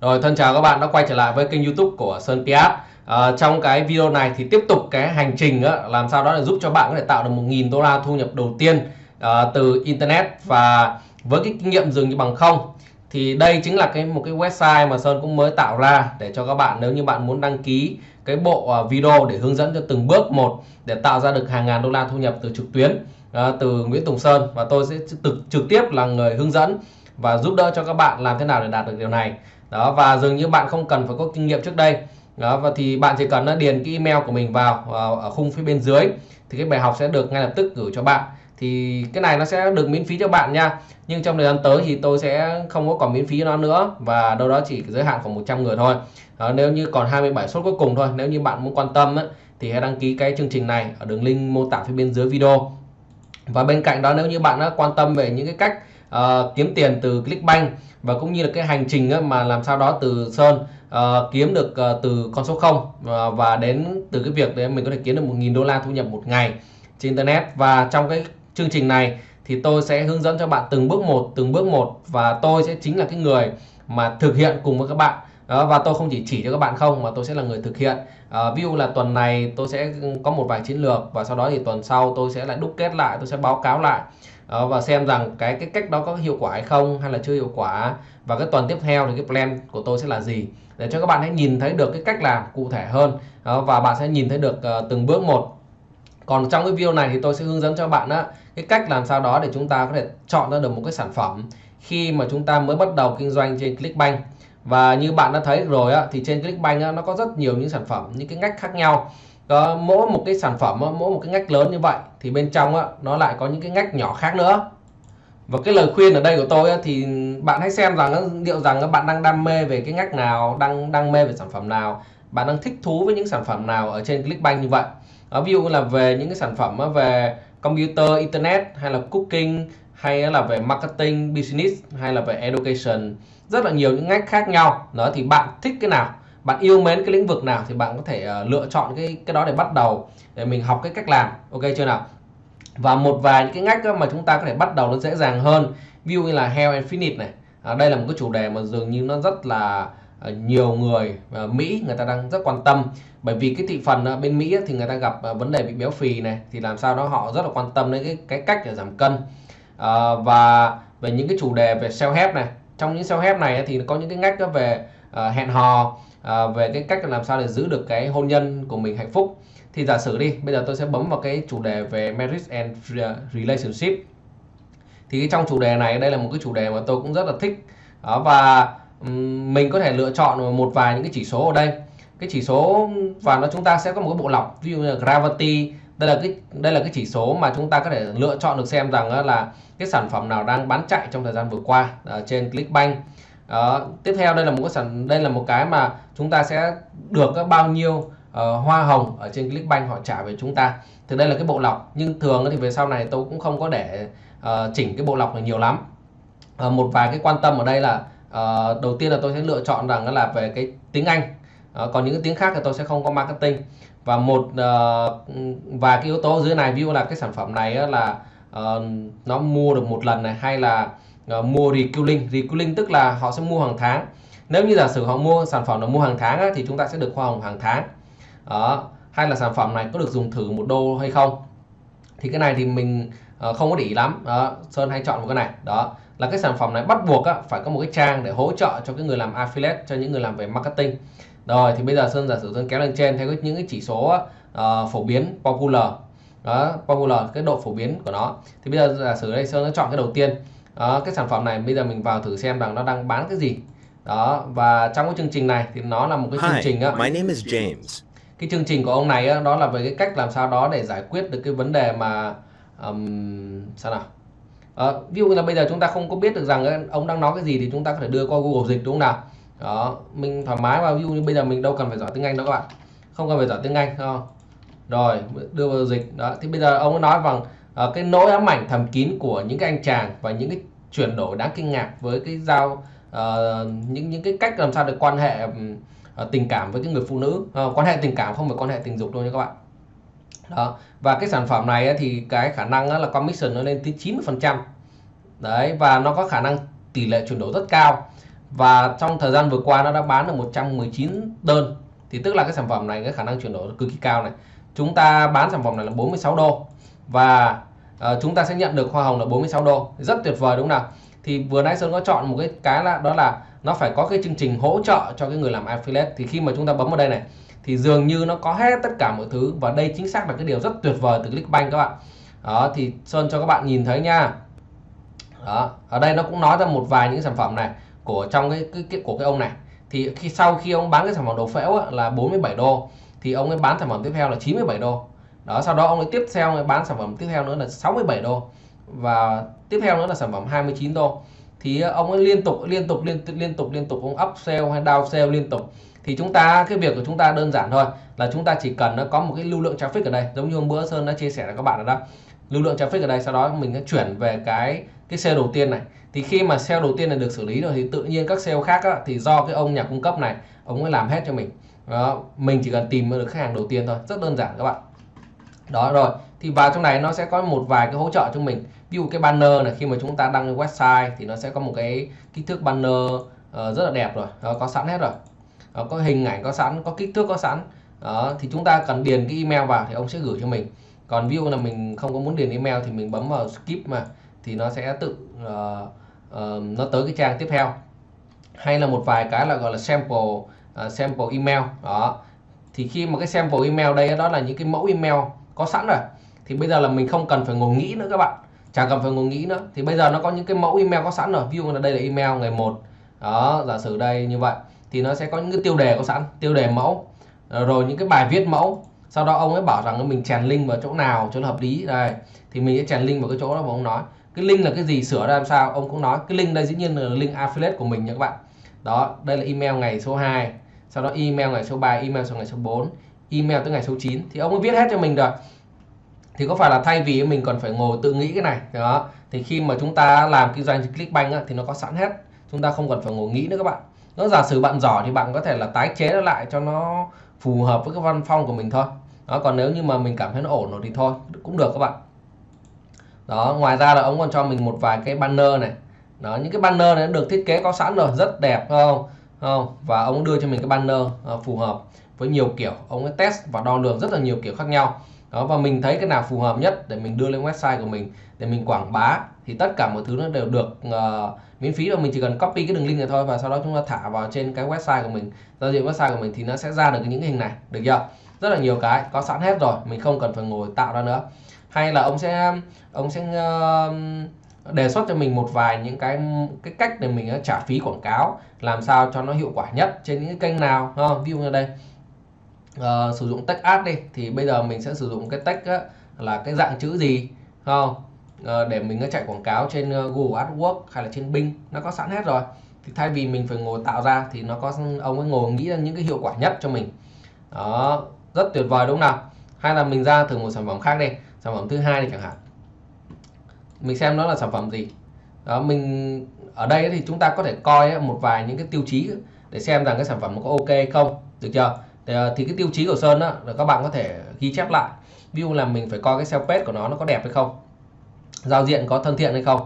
Rồi thân chào các bạn đã quay trở lại với kênh youtube của Sơn Piat à, ờ, Trong cái video này thì tiếp tục cái hành trình á, làm sao đó để giúp cho bạn có thể tạo được 1.000 đô la thu nhập đầu tiên à, từ Internet Và với cái kinh nghiệm dường như bằng không. Thì đây chính là cái một cái website mà Sơn cũng mới tạo ra Để cho các bạn nếu như bạn muốn đăng ký cái bộ ờ, video để hướng dẫn cho từng bước một Để tạo ra được hàng ngàn đô la thu nhập từ trực tuyến à, từ Nguyễn Tùng Sơn. Và tôi sẽ trực, trực tiếp là người hướng dẫn và giúp đỡ cho các bạn làm thế nào để đạt được điều này đó và dường như bạn không cần phải có kinh nghiệm trước đây. Đó và thì bạn chỉ cần điền cái email của mình vào ờ, ở khung phía bên dưới thì cái bài học sẽ được ngay lập tức gửi cho bạn. Thì cái này nó sẽ được miễn phí cho bạn nha. Nhưng trong thời gian tới thì tôi sẽ không có còn miễn phí nó nữa và đâu đó chỉ giới hạn khoảng 100 người thôi. Đó, nếu như còn 27 suất cuối cùng thôi nếu như bạn muốn quan tâm ấy, thì hãy đăng ký cái chương trình này ở đường link mô tả phía bên dưới video. Và bên cạnh đó nếu như bạn đã quan tâm về những cái cách uh, kiếm tiền từ Clickbank và cũng như là cái hành trình mà làm sao đó từ Sơn uh, kiếm được uh, từ con số 0 uh, và đến từ cái việc để mình có thể kiếm được 1.000 đô la thu nhập một ngày trên Internet. Và trong cái chương trình này thì tôi sẽ hướng dẫn cho bạn từng bước một từng bước một và tôi sẽ chính là cái người mà thực hiện cùng với các bạn. Đó, và tôi không chỉ chỉ cho các bạn không mà tôi sẽ là người thực hiện. À, ví dụ là tuần này tôi sẽ có một vài chiến lược và sau đó thì tuần sau tôi sẽ lại đúc kết lại tôi sẽ báo cáo lại đó, và xem rằng cái cái cách đó có hiệu quả hay không hay là chưa hiệu quả. Và cái tuần tiếp theo thì cái plan của tôi sẽ là gì? Để cho các bạn hãy nhìn thấy được cái cách làm cụ thể hơn. Đó, và bạn sẽ nhìn thấy được uh, từng bước một. Còn trong cái video này thì tôi sẽ hướng dẫn cho bạn á, cái cách làm sao đó để chúng ta có thể chọn ra được một cái sản phẩm khi mà chúng ta mới bắt đầu kinh doanh trên Clickbank. Và như bạn đã thấy rồi á, thì trên Clickbank á, nó có rất nhiều những sản phẩm những cái ngách khác nhau đó, mỗi một cái sản phẩm mỗi một cái ngách lớn như vậy thì bên trong á, nó lại có những cái ngách nhỏ khác nữa. Và cái lời khuyên ở đây của tôi á, thì bạn hãy xem rằng liệu rằng bạn đang đam mê về cái ngách nào đang đam mê về sản phẩm nào bạn đang thích thú với những sản phẩm nào ở trên Clickbank như vậy. Đó, ví dụ là về những cái sản phẩm về computer internet hay là cooking hay là về marketing business hay là về education rất là nhiều những ngách khác nhau. Đó thì bạn thích cái nào? Bạn yêu mến cái lĩnh vực nào thì bạn có thể uh, lựa chọn cái cái đó để bắt đầu để mình học cái cách làm. Ok chưa nào? Và một vài những cái ngách mà chúng ta có thể bắt đầu nó dễ dàng hơn. Ví dụ như là Health and Fitness này. À, đây là một cái chủ đề mà dường như nó rất là uh, nhiều người uh, Mỹ người ta đang rất quan tâm. Bởi vì cái thị phần uh, bên Mỹ thì người ta gặp uh, vấn đề bị béo phì này thì làm sao đó họ rất là quan tâm đến cái cái cách để giảm cân. Uh, và về những cái chủ đề về self help này. Trong những self help này thì có những cái ngách về uh, hẹn hò à, về cái cách làm sao để giữ được cái hôn nhân của mình hạnh phúc. Thì giả sử đi bây giờ tôi sẽ bấm vào cái chủ đề về marriage and relationship. Thì trong chủ đề này đây là một cái chủ đề mà tôi cũng rất là thích. Đó, và mình có thể lựa chọn một vài những cái chỉ số ở đây. Cái chỉ số và nó chúng ta sẽ có một cái bộ lọc ví dụ như là gravity. Đây là cái đây là cái chỉ số mà chúng ta có thể lựa chọn được xem rằng là cái sản phẩm nào đang bán chạy trong thời gian vừa qua ở trên Clickbank đó. tiếp theo đây là một cái sản đây là một cái mà chúng ta sẽ được bao nhiêu uh, hoa hồng ở trên Clickbank họ trả về chúng ta. Thì đây là cái bộ lọc nhưng thường thì về sau này tôi cũng không có để uh, chỉnh cái bộ lọc này nhiều lắm. Uh, một vài cái quan tâm ở đây là uh, đầu tiên là tôi sẽ lựa chọn rằng là về cái tiếng Anh. Uh, còn những cái tiếng khác thì tôi sẽ không có marketing. Và một uh, và cái yếu tố dưới này ví dụ là cái sản phẩm này là uh, nó mua được một lần này hay là uh, mua recurring. Recurring tức là họ sẽ mua hàng tháng. Nếu như giả sử họ mua sản phẩm là mua hàng tháng á, thì chúng ta sẽ được hoa hồng hàng tháng. Đó. Hay là sản phẩm này có được dùng thử một đô hay không? Thì cái này thì mình uh, không có để ý lắm. Đó. Sơn hay chọn một cái này. Đó. Là cái sản phẩm này bắt buộc á, phải có một cái trang để hỗ trợ cho cái người làm affiliate cho những người làm về marketing. Rồi thì bây giờ sơn giả sử sơn kéo lên trên theo những cái chỉ số uh, phổ biến popular. Đó popular cái độ phổ biến của nó. Thì bây giờ giả sử đây sơn đã chọn cái đầu tiên đó, cái sản phẩm này bây giờ mình vào thử xem rằng nó đang bán cái gì. Đó và trong cái chương trình này thì nó là một cái chương trình á. my name is James. cái chương trình của ông này á, đó là về cái cách làm sao đó để giải quyết được cái vấn đề mà um, sao nào? Ờ, ví dụ như là bây giờ chúng ta không có biết được rằng ông đang nói cái gì thì chúng ta có thể đưa qua Google dịch đúng không nào? Đó mình thoải mái vào ví dụ như bây giờ mình đâu cần phải giỏi tiếng Anh đâu các bạn. Không cần phải giỏi tiếng Anh không? Rồi đưa vào dịch. Đó thì bây giờ ông nói rằng Ờ, cái nỗi ám ảnh thầm kín của những cái anh chàng và những cái chuyển đổi đáng kinh ngạc với cái giao uh, những những cái cách làm sao để quan hệ uh, tình cảm với cái người phụ nữ. Uh, quan hệ tình cảm không phải quan hệ tình dục đâu nha các bạn. Đó và cái sản phẩm này thì cái khả năng là commission nó lên tới 90 phần trăm. Đấy và nó có khả năng tỷ lệ chuyển đổi rất cao. Và trong thời gian vừa qua nó đã bán được 119 đơn. Thì tức là cái sản phẩm này cái khả năng chuyển đổi cực kỳ cao này. Chúng ta bán sản phẩm này là 46 đô. Và Ờ, chúng ta sẽ nhận được hoa hồng là 46 đô. Rất tuyệt vời đúng không nào? Thì vừa nãy Sơn có chọn một cái cái là đó là nó phải có cái chương trình hỗ trợ cho cái người làm affiliate. Thì khi mà chúng ta bấm vào đây này thì dường như nó có hết tất cả mọi thứ. Và đây chính xác là cái điều rất tuyệt vời từ Clickbank các bạn. Đó thì Sơn cho các bạn nhìn thấy nha. Đó ở đây nó cũng nói ra một vài những sản phẩm này của trong cái, cái, cái của cái ông này. Thì khi sau khi ông bán cái sản phẩm đồ phễu á, là 47 đô. Thì ông ấy bán sản phẩm tiếp theo là 97 đô đó sau đó ông ấy tiếp theo bán sản phẩm tiếp theo nữa là 67 đô và tiếp theo nữa là sản phẩm 29 đô. Thì ờ, ông ấy liên tục liên tục liên liên tục liên tục ông up sale hay down sale liên tục. Thì chúng ta cái việc của chúng ta đơn giản thôi là chúng ta chỉ cần nó có một cái lưu lượng traffic ở đây. Giống như hôm bữa Sơn đã chia sẻ với các bạn ở đó. Lưu lượng traffic ở đây sau đó mình sẽ chuyển về cái cái sale đầu tiên này. Thì khi mà sale đầu tiên này được xử lý rồi thì tự nhiên các sale khác á, thì do cái ông nhà cung cấp này ông ấy làm hết cho mình. Đó, mình chỉ cần tìm được khách hàng đầu tiên thôi. Rất đơn giản các bạn đó rồi. Thì vào trong này nó sẽ có một vài cái hỗ trợ cho mình. Ví dụ cái banner này khi mà chúng ta đăng lên website thì nó sẽ có một cái kích thước banner uh, rất là đẹp rồi. Đó, có sẵn hết rồi. Đó, có hình ảnh có sẵn có kích thước có sẵn. Đó thì chúng ta cần điền cái email vào thì ông sẽ gửi cho mình. Còn ví dụ là mình không có muốn điền email thì mình bấm vào skip mà thì nó sẽ tự uh, uh, nó tới cái trang tiếp theo. Hay là một vài cái là gọi là sample uh, sample email. Đó. Thì khi mà cái sample email đây đó là những cái mẫu email có sẵn rồi. Thì bây giờ là mình không cần phải ngồi nghĩ nữa các bạn. Chẳng cần phải ngồi nghĩ nữa. Thì bây giờ nó có những cái mẫu email có sẵn rồi. Ví dụ là đây là email ngày một. Đó, giả sử đây, như vậy. Thì nó sẽ có những cái tiêu đề có sẵn. Tiêu đề mẫu. Ờ, rồi những cái bài viết mẫu. Sau đó ông ấy bảo rằng mình chèn link vào chỗ nào cho nó hợp lý. Đây. Thì mình sẽ chèn link vào cái chỗ đó mà ông nói. Cái link là cái gì? Sửa ra làm sao? Ông cũng nói. Cái link đây dĩ nhiên là link affiliate của mình nha các bạn. Đó, đây là email ngày số 2 sau đó email ngày số 3 email số ngày số 4 email tới ngày số 9 thì ông ấy viết hết cho mình rồi. Thì có phải là thay vì mình còn phải ngồi tự nghĩ cái này đó. Thì khi mà chúng ta làm kinh doanh Clickbank á, thì nó có sẵn hết. Chúng ta không cần phải ngồi nghĩ nữa các bạn. Nó giả sử bạn giỏi thì bạn có thể là tái chế nó lại cho nó phù hợp với cái văn phong của mình thôi. Đó còn nếu như mà mình cảm thấy nó ổn rồi thì thôi cũng được các bạn. Đó ngoài ra là ông còn cho mình một vài cái banner này. Đó những cái banner này được thiết kế có sẵn rồi rất đẹp không? Không? Và ông đưa cho mình cái banner uh, phù hợp với nhiều kiểu. Ông ấy test và đo lường rất là nhiều kiểu khác nhau. Đó và mình thấy cái nào phù hợp nhất để mình đưa lên website của mình để mình quảng bá thì tất cả mọi thứ nó đều được uh, miễn phí. Và mình chỉ cần copy cái đường link này thôi và sau đó chúng ta thả vào trên cái website của mình. Giao diện website của mình thì nó sẽ ra được những cái hình này. Được chưa? Rất là nhiều cái có sẵn hết rồi. Mình không cần phải ngồi tạo ra nữa. Hay là ông sẽ ông sẽ uh, đề xuất cho mình một vài những cái cái cách để mình ờ, trả phí quảng cáo làm sao cho nó hiệu quả nhất trên những cái kênh nào không? ví dụ như đây uh, sử dụng text ad đi thì bây giờ mình sẽ sử dụng cái text á, là cái dạng chữ gì không? Uh, để mình chạy quảng cáo trên ờ, Google AdWords hay là trên Bing nó có sẵn hết rồi. Thì thay vì mình phải ngồi tạo ra thì nó có ông ấy ngồi nghĩ ra những cái hiệu quả nhất cho mình. Đó rất tuyệt vời đúng không nào? Hay là mình ra thử một sản phẩm khác đi sản phẩm thứ hai này chẳng hạn. Mình xem nó là sản phẩm gì. Đó mình ở đây thì chúng ta có thể coi một vài những cái tiêu chí để xem rằng cái sản phẩm có ok không được chưa? Thì, ờ, thì cái tiêu chí của Sơn đó là các bạn có thể ghi chép lại. Ví dụ là mình phải coi cái self page của nó nó có đẹp hay không giao diện có thân thiện hay không.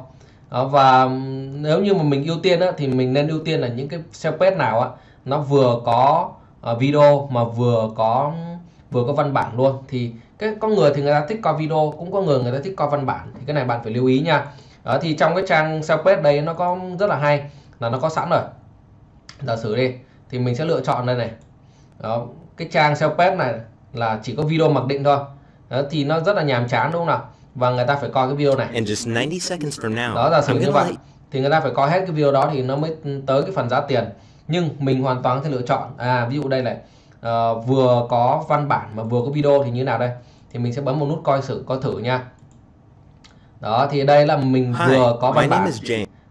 Đó, và nếu như mà mình ưu tiên á, thì mình nên ưu tiên là những cái self page nào á, nó vừa có uh, video mà vừa có vừa có văn bản luôn. Thì cái có người thì người ta thích coi video cũng có người người ta thích coi văn bản. Thì cái này bạn phải lưu ý nha. Đó thì trong cái trang self page đây nó có rất là hay là nó có sẵn rồi. Giả sử đi thì mình sẽ lựa chọn đây này đó, cái trang sales page này là chỉ có video mặc định thôi. Đó, thì nó rất là nhàm chán đúng không nào? Và người ta phải coi cái video này. In just 90 seconds from now, đó sử I'm như vậy. thì người ta phải coi hết cái video đó thì nó mới tới cái phần giá tiền. Nhưng mình hoàn toàn có thể lựa chọn. À ví dụ đây này. Ờ, vừa có văn bản mà vừa có video thì như nào đây? Thì mình sẽ bấm một nút coi sử coi thử nha. Đó thì đây là mình vừa có văn bản.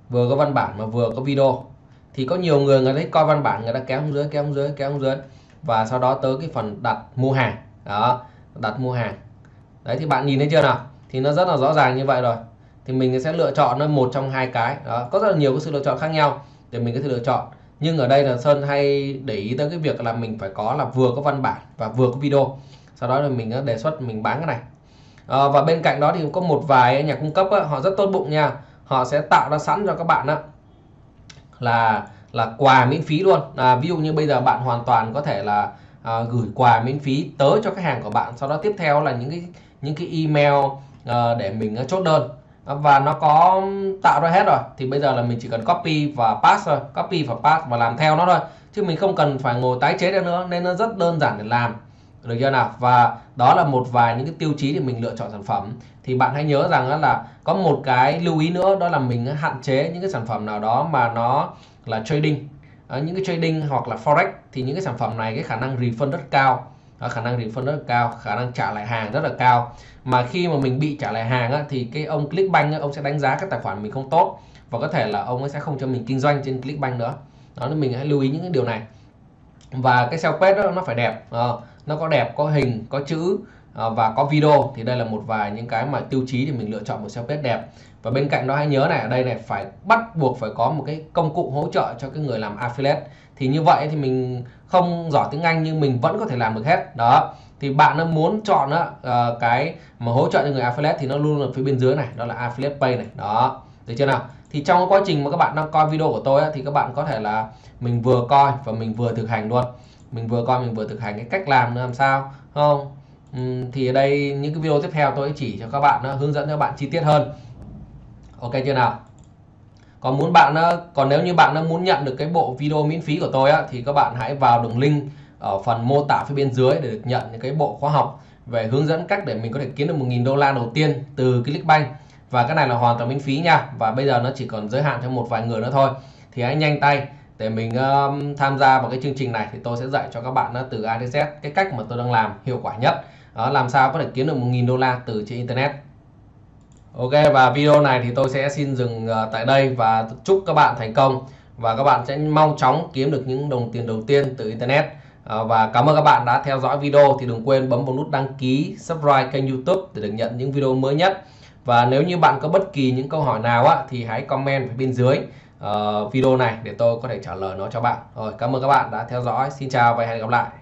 vừa có văn bản mà vừa có video. Thì có nhiều người người ta thích coi văn bản người ta kéo xuống dưới kéo xuống dưới kéo xuống dưới và sau đó tới cái phần đặt mua hàng. Đó đặt mua hàng. Đấy thì bạn nhìn thấy chưa nào? Thì nó rất là rõ ràng như vậy rồi. Thì mình sẽ lựa chọn nó một trong hai cái. Đó có rất là nhiều cái sự lựa chọn khác nhau để mình có thể lựa chọn. Nhưng ở đây là Sơn hay để ý tới cái việc là mình phải có là vừa có văn bản và vừa có video. Sau đó là mình đề xuất mình bán cái này. À, và bên cạnh đó thì có một vài nhà cung cấp á, họ rất tốt bụng nha. Họ sẽ tạo ra sẵn cho các bạn á, là là quà miễn phí luôn. À, ví dụ như bây giờ bạn hoàn toàn có thể là à, gửi quà miễn phí tới cho khách hàng của bạn sau đó tiếp theo là những cái những cái email à, để mình à, chốt đơn. À, và nó có tạo ra hết rồi. Thì bây giờ là mình chỉ cần copy và pass thôi. Copy và pass và làm theo nó thôi. Chứ mình không cần phải ngồi tái chế nữa nên nó rất đơn giản để làm. Được chưa nào? Và đó là một vài những cái tiêu chí để mình lựa chọn sản phẩm. Thì bạn hãy nhớ rằng là có một cái lưu ý nữa đó là mình hạn chế những cái sản phẩm nào đó mà nó là trading. À, những cái trading hoặc là forex thì những cái sản phẩm này cái khả năng refund rất cao. À, khả năng refund rất là cao khả năng trả lại hàng rất là cao. Mà khi mà mình bị trả lại hàng á, thì cái ông Clickbank á, ông sẽ đánh giá các tài khoản mình không tốt và có thể là ông ấy sẽ không cho mình kinh doanh trên Clickbank nữa. Đó nên mình hãy lưu ý những cái điều này. Và cái sell page đó nó phải đẹp. À, nó có đẹp có hình có chữ à, và có video thì đây là một vài những cái mà tiêu chí để mình lựa chọn một sell page đẹp. Và bên cạnh đó hãy nhớ này ở đây này phải bắt buộc phải có một cái công cụ hỗ trợ cho cái người làm affiliate. Thì như vậy thì mình không giỏi tiếng Anh nhưng mình vẫn có thể làm được hết. Đó. Thì bạn nó muốn chọn đó, uh, ờ, cái mà hỗ trợ cho người affiliate thì nó luôn ở phía bên dưới này đó là affiliate pay này. Đó. Được chưa nào? Thì trong quá trình mà các bạn đang coi video của tôi thì các bạn có thể là mình vừa coi và mình vừa thực hành luôn. Mình vừa coi mình vừa thực hành cái cách làm làm sao? Không? Uhm, thì ở đây những cái video tiếp theo tôi chỉ cho các bạn hướng dẫn cho bạn chi tiết hơn. Ok chưa nào? Còn muốn bạn còn nếu như bạn muốn nhận được cái bộ video miễn phí của tôi á, thì các bạn hãy vào đường link ở phần mô tả phía bên dưới để được nhận những cái bộ khóa học về hướng dẫn cách để mình có thể kiếm được 1.000 đô la đầu tiên từ Clickbank và cái này là hoàn toàn miễn phí nha. Và bây giờ nó chỉ còn giới hạn cho một vài người nữa thôi. Thì hãy nhanh tay để mình um, tham gia vào cái chương trình này thì tôi sẽ dạy cho các bạn uh, từ A đến Z cái cách mà tôi đang làm hiệu quả nhất đó làm sao có thể kiếm được 1.000 đô la từ trên Internet. Ok và video này thì tôi sẽ xin dừng ờ, tại đây và chúc các bạn thành công. Và các bạn sẽ mau chóng kiếm được những đồng tiền đầu tiên từ Internet. Ờ, và cảm ơn các bạn đã theo dõi video. Thì đừng quên bấm vào nút đăng ký subscribe kênh YouTube để được nhận những video mới nhất. Và nếu như bạn có bất kỳ những câu hỏi nào á thì hãy comment ở bên dưới uh, video này để tôi có thể trả lời nó cho bạn. Rồi cảm ơn các bạn đã theo dõi. Xin chào và hẹn gặp lại.